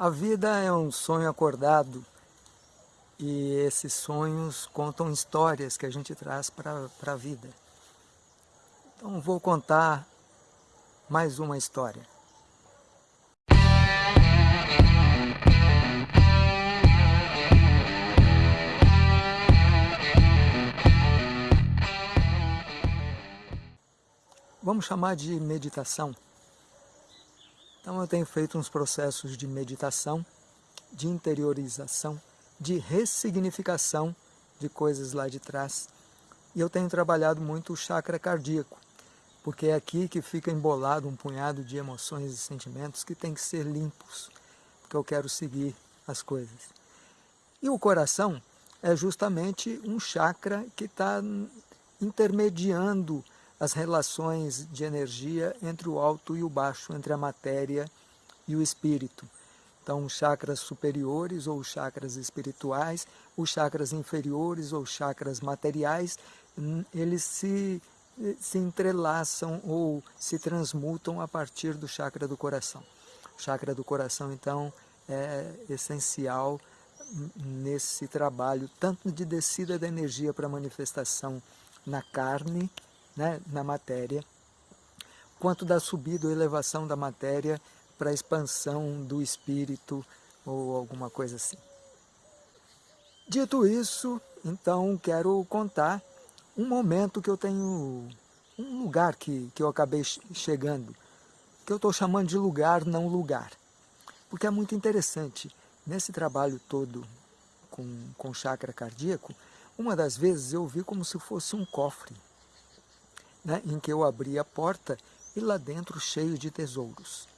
A vida é um sonho acordado e esses sonhos contam histórias que a gente traz para a vida. Então vou contar mais uma história. Vamos chamar de meditação. Então eu tenho feito uns processos de meditação, de interiorização, de ressignificação de coisas lá de trás. E eu tenho trabalhado muito o chakra cardíaco, porque é aqui que fica embolado um punhado de emoções e sentimentos que tem que ser limpos, porque eu quero seguir as coisas. E o coração é justamente um chakra que está intermediando as relações de energia entre o alto e o baixo, entre a matéria e o espírito. Então, chakras superiores ou chakras espirituais, os chakras inferiores ou chakras materiais, eles se, se entrelaçam ou se transmutam a partir do chakra do coração. O chakra do coração, então, é essencial nesse trabalho, tanto de descida da energia para manifestação na carne, né, na matéria, quanto da subida ou elevação da matéria para a expansão do espírito ou alguma coisa assim. Dito isso, então quero contar um momento que eu tenho, um lugar que, que eu acabei chegando, que eu estou chamando de lugar não lugar. Porque é muito interessante, nesse trabalho todo com, com chakra cardíaco, uma das vezes eu vi como se fosse um cofre né, em que eu abri a porta e lá dentro cheio de tesouros.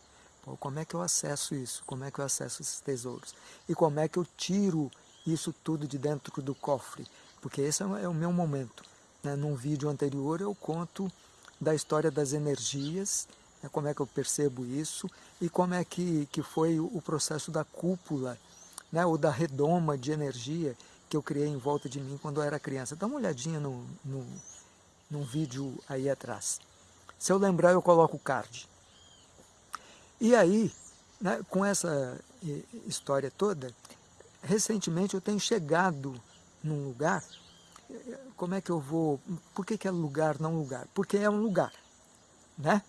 Pô, como é que eu acesso isso? Como é que eu acesso esses tesouros? E como é que eu tiro isso tudo de dentro do cofre? Porque esse é o meu momento. Né? Num vídeo anterior eu conto da história das energias, né? como é que eu percebo isso e como é que, que foi o processo da cúpula, né? ou da redoma de energia que eu criei em volta de mim quando eu era criança. Dá uma olhadinha no, no num vídeo aí atrás. Se eu lembrar, eu coloco o card. E aí, né, com essa história toda, recentemente eu tenho chegado num lugar, como é que eu vou, por que, que é lugar, não lugar? Porque é um lugar, né?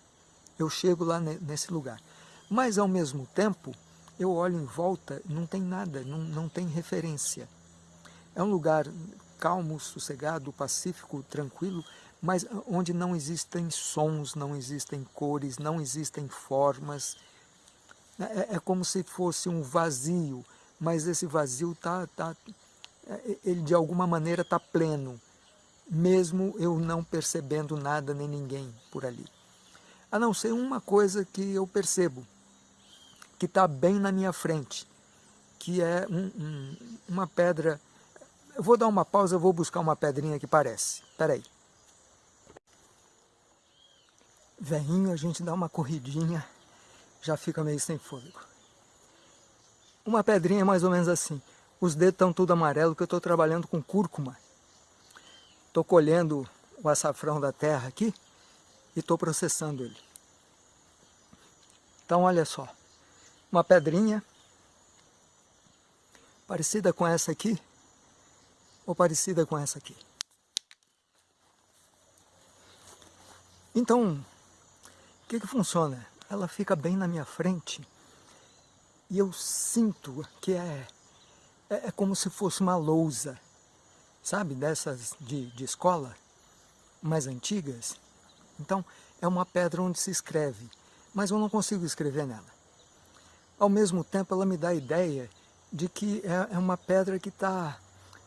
Eu chego lá nesse lugar. Mas ao mesmo tempo, eu olho em volta, não tem nada, não, não tem referência. É um lugar calmo, sossegado, pacífico, tranquilo, mas onde não existem sons, não existem cores, não existem formas. É, é como se fosse um vazio, mas esse vazio tá, tá, é, ele de alguma maneira está pleno, mesmo eu não percebendo nada nem ninguém por ali. A não ser uma coisa que eu percebo, que está bem na minha frente, que é um, um, uma pedra. Eu vou dar uma pausa, eu vou buscar uma pedrinha que parece. Espera aí. Veinho, a gente dá uma corridinha, já fica meio sem fôlego. Uma pedrinha é mais ou menos assim. Os dedos estão tudo amarelo, porque eu estou trabalhando com cúrcuma. Estou colhendo o açafrão da terra aqui e estou processando ele. Então, olha só. Uma pedrinha parecida com essa aqui ou parecida com essa aqui. Então, que, que funciona? Ela fica bem na minha frente e eu sinto que é, é, é como se fosse uma lousa, sabe, dessas de, de escola, mais antigas. Então, é uma pedra onde se escreve, mas eu não consigo escrever nela. Ao mesmo tempo, ela me dá a ideia de que é, é uma pedra que está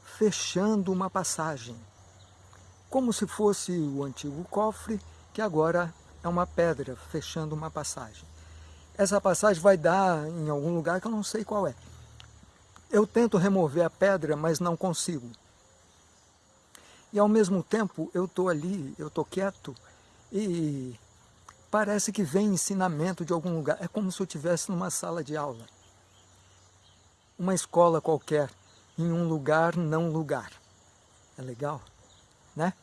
fechando uma passagem, como se fosse o antigo cofre que agora é uma pedra fechando uma passagem. Essa passagem vai dar em algum lugar que eu não sei qual é. Eu tento remover a pedra, mas não consigo. E ao mesmo tempo eu estou ali, eu estou quieto e parece que vem ensinamento de algum lugar. É como se eu estivesse numa sala de aula. Uma escola qualquer, em um lugar não lugar. É legal, né?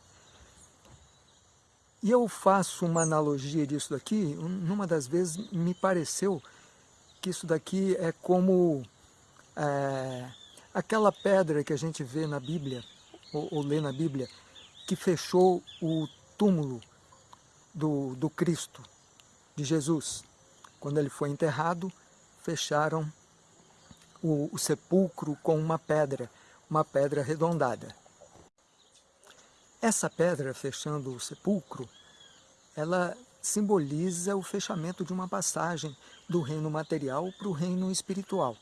E eu faço uma analogia disso daqui, numa das vezes me pareceu que isso daqui é como é, aquela pedra que a gente vê na Bíblia, ou, ou lê na Bíblia, que fechou o túmulo do, do Cristo, de Jesus. Quando ele foi enterrado, fecharam o, o sepulcro com uma pedra, uma pedra arredondada. Essa pedra fechando o sepulcro, ela simboliza o fechamento de uma passagem do reino material para o reino espiritual.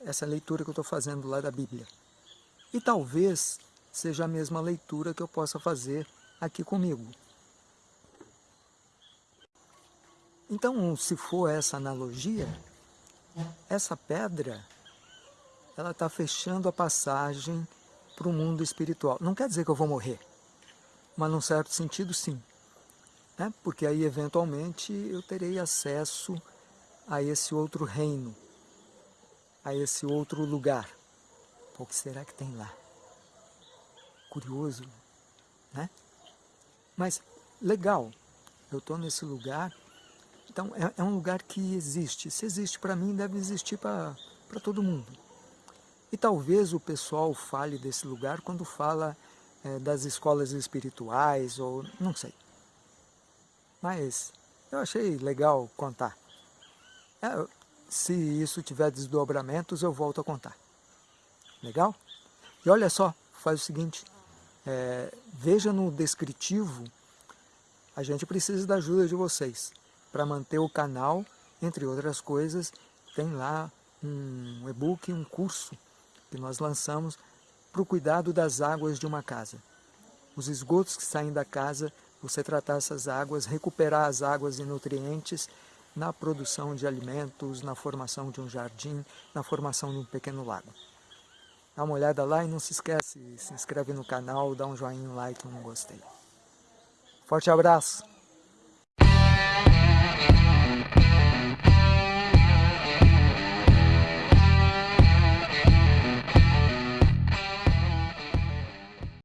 Essa é a leitura que eu estou fazendo lá da Bíblia. E talvez seja a mesma leitura que eu possa fazer aqui comigo. Então, se for essa analogia, essa pedra, ela está fechando a passagem para o mundo espiritual. Não quer dizer que eu vou morrer, mas num certo sentido sim. Né? Porque aí, eventualmente, eu terei acesso a esse outro reino, a esse outro lugar. O que será que tem lá? Curioso, né? Mas legal, eu estou nesse lugar, então é, é, um lugar que existe. Se existe para mim, deve existir para todo mundo. E talvez o pessoal fale desse lugar quando fala é, das escolas espirituais, ou não sei. Mas eu achei legal contar. É, se isso tiver desdobramentos, eu volto a contar. Legal? E olha só, faz o seguinte, é, veja no descritivo, a gente precisa da ajuda de vocês para manter o canal, entre outras coisas, tem lá um e-book, um curso que nós lançamos para o cuidado das águas de uma casa. Os esgotos que saem da casa, você tratar essas águas, recuperar as águas e nutrientes na produção de alimentos, na formação de um jardim, na formação de um pequeno lago. Dá uma olhada lá e não se esquece, se inscreve no canal, dá um joinha, um like, um gostei. Forte abraço!